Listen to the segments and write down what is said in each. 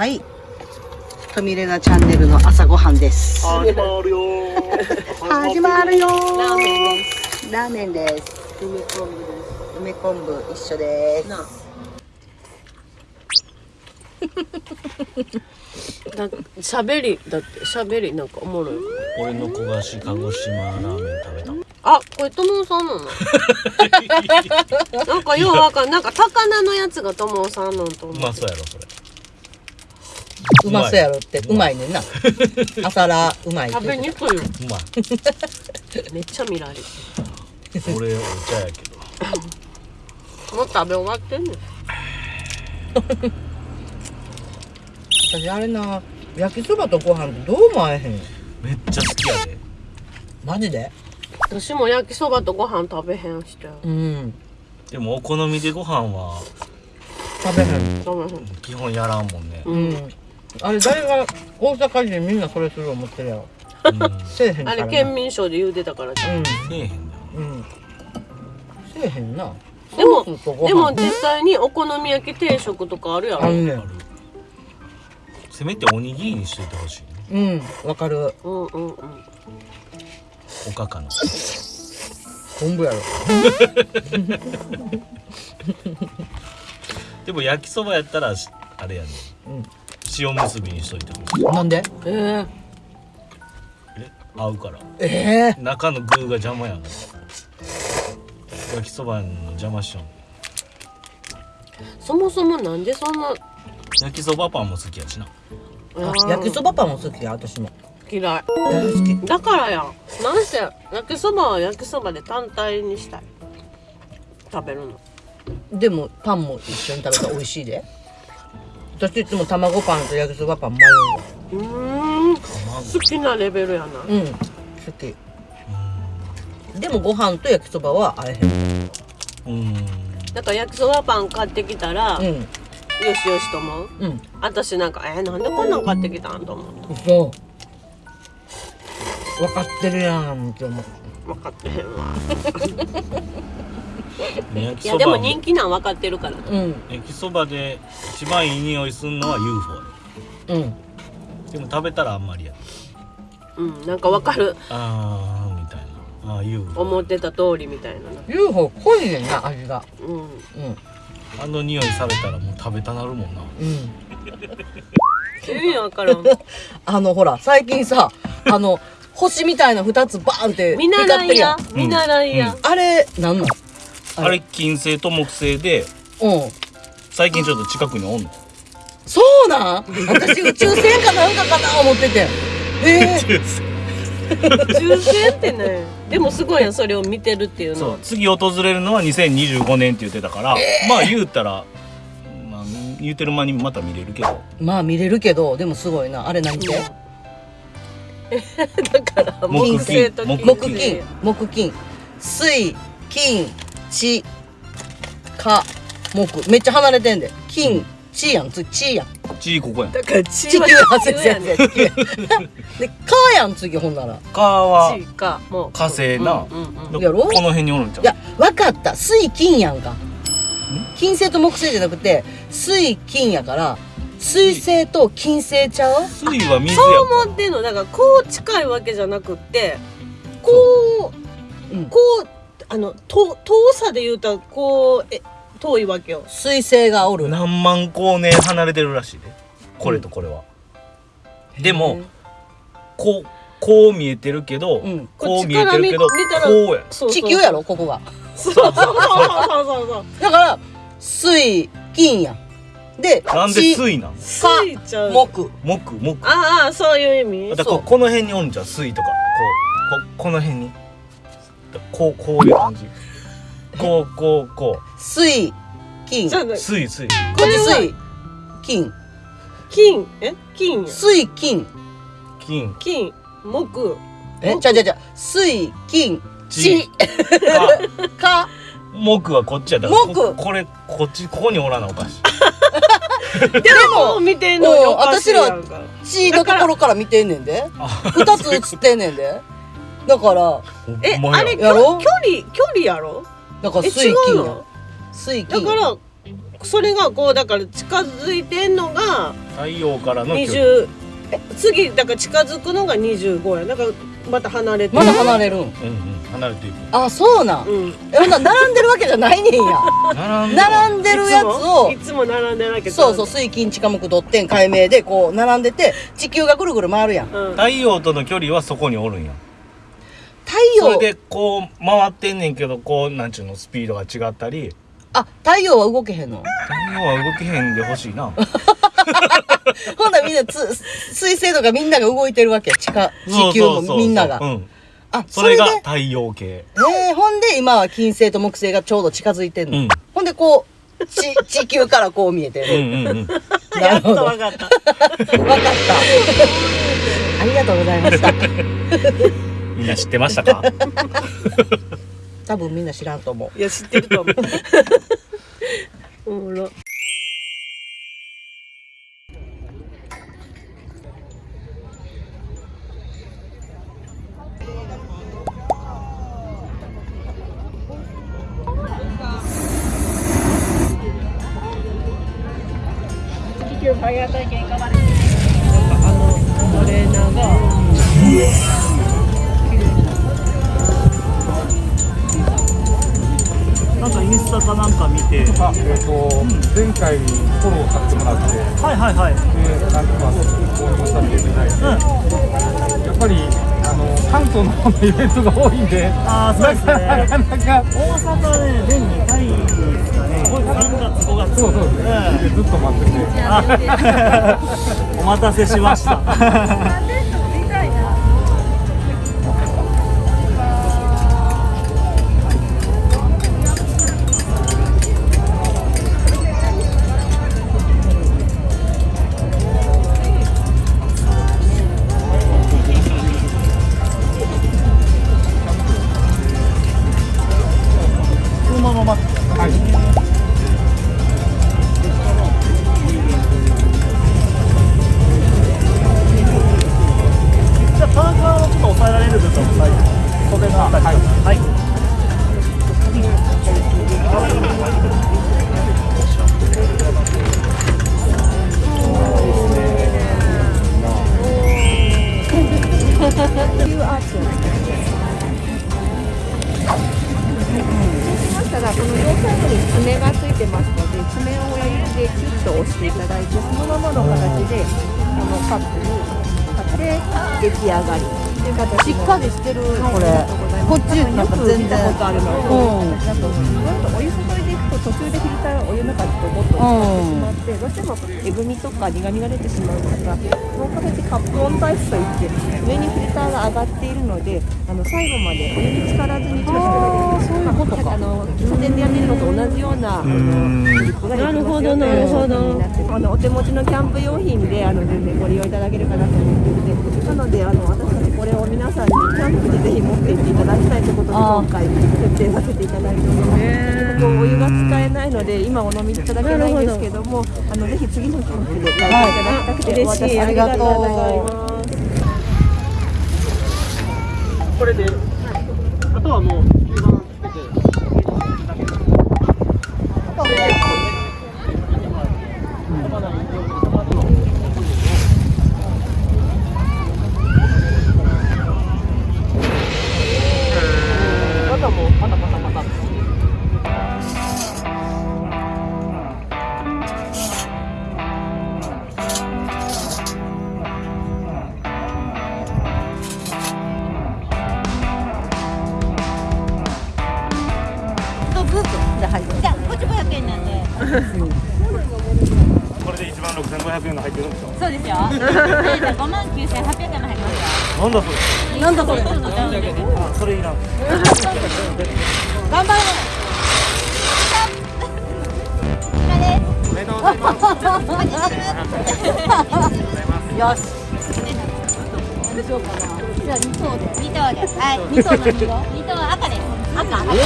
はい。トミレナチャンネルの朝ごはんです。始まるよ 始まるよーラーメンです。ラーメンです。梅昆布です。梅昆布一緒です。なあ。だ喋りだって喋りなんかおもろい。俺の焦がし鹿児島ラーメン食べたあ、これ友さんなの？なんかようわかんなんか高菜のやつが友さんのとう思う。まそうやろそれうまそうやろって、うまいねんな。朝ラーうまい食べにくいよ。うまいめっちゃ見られる。俺お茶やけどもう食べ終わってんねん。私あれな、焼きそばとご飯ってどうも合えへん。めっちゃ好きやでマジで？私も焼きそばとご飯食べへんして。うん。でもお好みでご飯は食べへん。食べへん。基本やらんもんね、うん。あれ誰が大阪人みんなそれする思ってるやろ。うん、せえへんからな。あれ県民賞で言うてたからじゃん。うん。せえへんなうん。せえへんな。でもソースとご飯でも実際にお好み焼き定食とかあるやろ。あんねん。あるせめておにぎりにしといてほしいねうん、わかる。うんうんうん。おかかの昆布やろ。でも焼きそばやったらしあれやね、うん塩結びにしといてほしい。なんで？えええ合うから。ええ中の具が邪魔やん焼きそばの邪魔しちゃう。そもそもなんでそんな？焼きそばパンも好きやしな。あ焼きそばパンも好きや、私も。嫌い。大好き。だからや。なんせ焼きそばは焼きそばで単体にしたい。食べるの。でも、パンも一緒に食べたら美味しいで。私いつも卵パンと焼きそばパン迷うわ。うーん好きなレベルやなうん、好き。でもご飯と焼きそばは合えへん。うんだから焼きそばパン買ってきたら、うん、よしよしと思ううん。私なんかえー、なんでこんなん買ってきたんと思う嘘。分かってるやんって思う。分かってへんわ焼 いやでも人気なん分かってるから。うん、焼きそばで一番いい匂いするのは UFO うん。でも食べたらあんまりや。うんなんか分かる。あーみたいな。あー UFO 思ってた通りみたいな。な UFO 濃いねんな、味が。うん。うん、あの匂いされたらもう食べたなるもんな。うん。意味分からん。あの、ほら、最近さ、あの、星みたいな二つバーンって見習光ってるやん。いや見習いや、あれ、なんなん？あれ金星と木星でうん。最近ちょっと近くにおんの？そうなん？私宇宙船かなんかかな思ってて。えー、抽選ってねでもすごいやんそれを見てるっていうの。はそう次訪れるのは2025年って言ってたから、まあ言うたら、まあ、言うてる間にまた見れるけど。まあ見れるけど、でもすごいな。あれ何てだから木木星と金木金、木金、水、金、地、火、木。めっちゃ離れてんで。金、地やん、つ、地やん。ちここやんだから地地球はや、先生、やね地球や。で、火やん、次、ほんなら。かは地かもう火星な、うんうんうんやろ？この辺におるんちゃう？いや、わかった。水、金やんか。金星と木星じゃなくて、水、金やから、水星と金星ちゃう？水は水やそう思ってんのだからこう近いわけじゃなくってこううん。こうあのと遠さで言うたらこうえ遠いわけよ水星がおるな。何万光年離れてるらしいでこれとこれは、でもこうこう見えてるけど、うんこう見えてるけどこうやそうそう地球やろ、ここが。そうそうそうそうそうそうだから、水、金やん。で、なんで地水なんついちゃう木。木木ああそういう意味だからこの辺におるんじゃん水とかこうここの辺にこうこういう感じ。こうこうこ水、金。水水。っち水、金。金。え？金や。水、金。金。金。木。え、ちゃうちゃうちゃ。う。水、金、地、か か、木はこっちやだから木。ここれこっちここにおらなおかし。い でも見てんのうんおかしいやんか。地のところから見てんねんで。二つ映ってんねんで。だから、えあれ距やろ？距離距離やろ？だからえ違う水金や。の？水金。だからそれがこうだから近づいてんのが太陽からの距離。20え次だから近づくのが25や。だからまた離れてまだ離れるん？うんうん。離れていく。あそうなん？うん。えほんなら並んでるわけじゃないねんや。並んで並んでるやつをいつもいつも並んでるわけそうそう水金地下木土天海明でこう並んでて地球がぐるぐる回るやん。太うん。太陽との距離はそこにおるんや陽。それでこう回ってんねんけどこうなんちゅうのスピードが違ったり。あ太陽は動けへんの？太陽は動けへんでほしいな。ほんならみんなつ水星とかみんなが動いてるわけ地下地球もみんながそうそう。そううん。あそれが太陽系。えー、ほんで今は金星と木星がちょうど近づいてんの、うん。ほんでこうち地球からこう見えてうんる、うんうん。やっとなるほど。分かった。わかった。ありがとうございましたみんな知ってましたか？多分みんな知らんと思う。いや知ってると思う。おもろ。あのト回フォローさせてもらって、で、はいはいはい。なんとか購入させていただいて、やっぱり、あの、関東の方のイベントが多いんで、ああそうですね。なかなか、大阪ね年2回ですかね。3月5月。そうそうですね、でずっと待ってて、お待たせしました上がり。しっかりしてる。これ。こっちなんか全然。見たことあるの。うん。だとこれとお湯注いでいくと途中で中にもってしまってどうしてもえぐみとか苦みが出てしまうん。ですがこの形カップオンタイプといって上にフィルターが上がっているのであの最後までお湯に浸からずに閉じてそういうことあの家電でやってるのと同じようなあのリップができますよという商品になってあのお手持ちのキャンプ用品であの全然ご利用いただけるかなと思っていてなのであの私たちこれを皆さん。にキャンプでぜひ持って行っていただきたいということで今回設定させていただいております。お湯が使えないので今お飲みいただけないんですけどもあのぜひ次のキャンプで来ていただきたくて、嬉しいありがとうございます。これであとはもうなんだそれ。なんだこれ。あそれいらん。頑張れ。おめでとうございますよしどうしようかなじゃあ2層で2等です。はい。2層何色2等赤です。赤おめ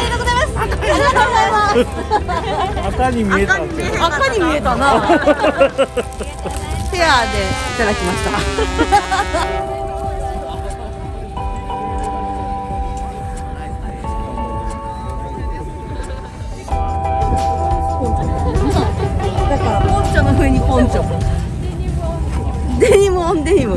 でとうございます。ありがとうございます。赤に見えた赤に見えたなフェアでいただきました。だからポンチョの風にポンチョ。デニムオンデニム。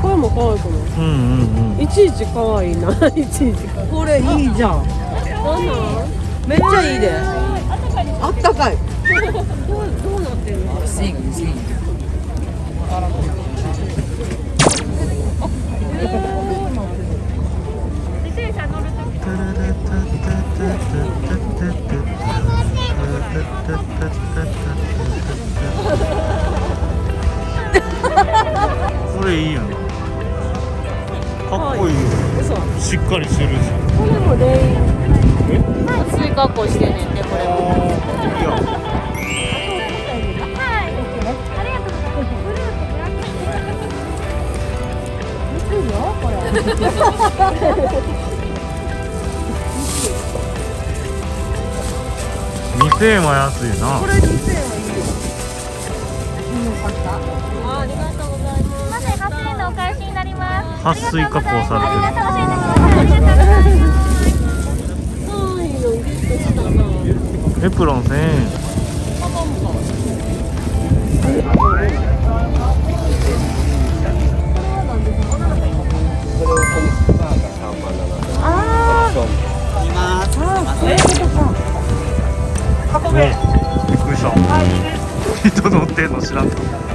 これも可愛くない、うんうん、いちいち可愛いな。いちいちこれいいじゃん。めっちゃいいで。あったかい。これいいよねかっこいいしっかりしてるしこれもレイン水加工してんねんてこれもい。や2000円は安いな。あありがとうございます。ません、8000円のお返しになります。撥水加工されてるエプロン1000円人乗ってんの知らん。かった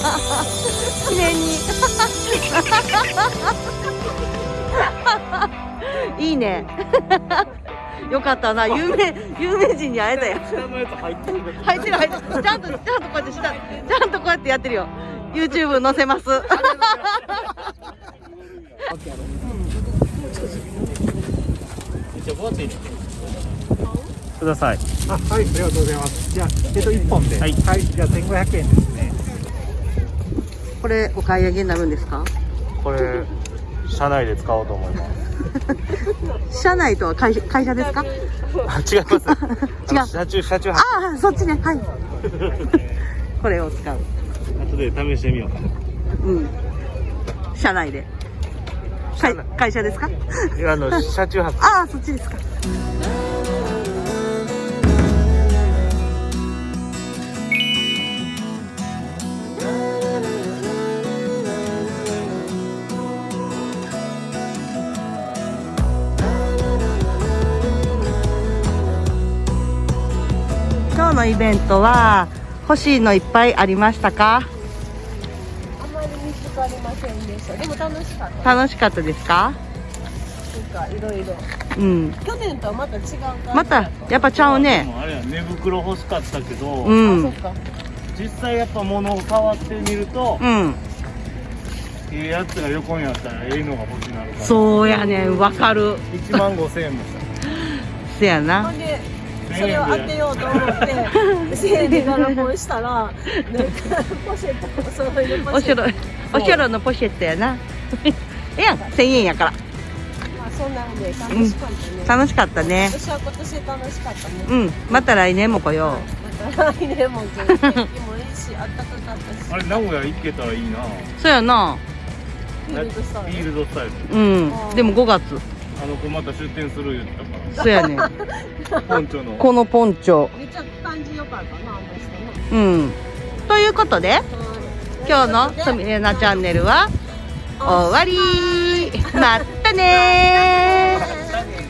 記念に。いいね。よかったな。有名有名人に会えたよ。入ってる入ってるちゃんとちゃんとこうやって下ちゃんとこうやってやってるよ。YouTube 載せます。ください。あはいありがとうございます。じゃあえっと一本で。はい。じゃあ1500円ですねこれお買い上げになるんですか？これ社内で使おうと思います。社内とは会会社ですか？あ違います。違う。車中車中ああそっちね。はい。これを使う。後で試してみよう。かなうん。社内で。会会社ですか？あの車中泊。ああそっちですか今日のイベントは欲しいのいっぱいありましたか？あまり見つかりませんでした。でも楽しかった。楽しかったですか？なんかいろいろ。うん。去年とはまた違う感じまたやっぱちゃうでね。もあれや寝袋欲しかったけど、うん。あそっか。実際やっぱ物を触ってみると、うん。ええやつが横にあったらええのが欲しいなるから。そうやねんわかる。1万5000円もした。せやな。ほんでそれを当てようと思って1000円で柄本したらなんかポシェットお揃いのポおしろシェット。おしろのポシェットやな。ええやん1000円やから。まあそんなんで楽しかったね、楽しかったね。私は今年楽しかったね、うん。また来年も来よまた来年も天気もいいし暖かかったしあれ名古屋行けたらいいな。うそうやな。フィールドスタイル。うん。でも5月。あの子また出店する言った。かそうやね。んらポンチョの。このポンチョ。めっちゃ感じ良かったなうん。ということで今日のすみれなチャンネルは終わり。またねー